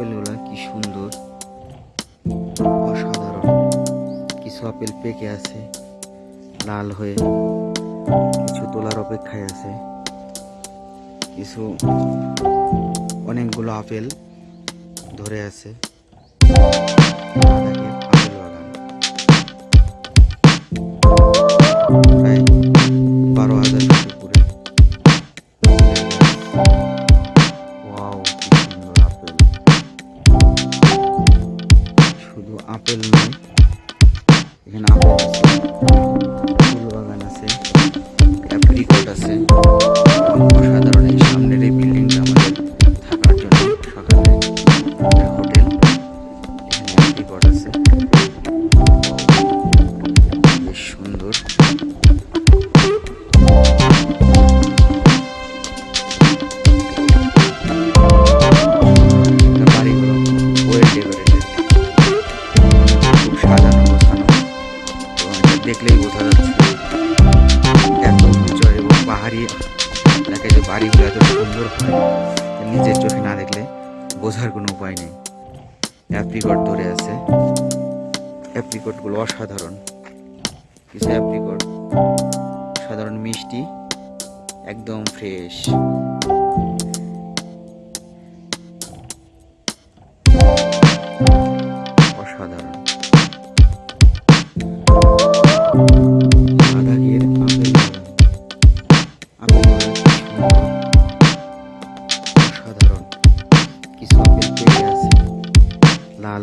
আপেলগুলা কি সুন্দর। অসাধারণ। কিছু আপেল পেকে আছে, লাল হয়ে। কিছু তোলার অপেক্ষায় আছে। কিছু অনেকগুলো আপেল ধরে আছে। অ্যাপ্রিকট আছে। অসাধারণ এই সামনের এই বিল্ডিংটা আমাদের থাকার জন্য সকালে আমাদের হোটেল এখানে আছে। সুন্দর। দেখলেই বোঝা যাচ্ছে। এত পাহাড়ি এলাকায় যে বাড়িগুলো এত সুন্দর হয় নিজের চোখে না দেখলে বোঝার কোনো উপায় নেই। অ্যাপ্রিকট ধরে আছে। অ্যাপ্রিকটগুলো অসাধারণ। কিছু অ্যাপ্রিকট? সাধারণ মিষ্টি, একদম ফ্রেশ। অসাধারণ।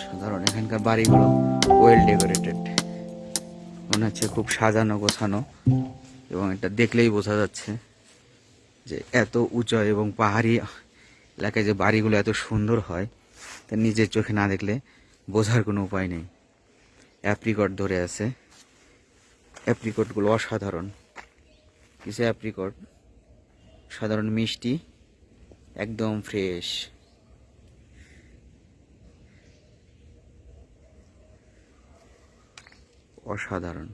সাধারণ এখানকার বাড়িগুলো ওয়েল ডেকোরেটেড মনে হচ্ছে খুব সাজানো গোছানো এবং এটা দেখলেই বোঝা যাচ্ছে যে এত উঁচু এবং পাহাড়ি এলাকায় যে বাড়িগুলো এত সুন্দর হয়, তা নিজের চোখে না দেখলে বোঝার কোনো উপায় নেই। অ্যাপ্রিকট ধরে আছে। অ্যাপ্রিকটগুলো অসাধারণ। কিছু অ্যাপ্রিকট সাধারণ মিষ্টি একদম ফ্রেশ। অসাধারণ।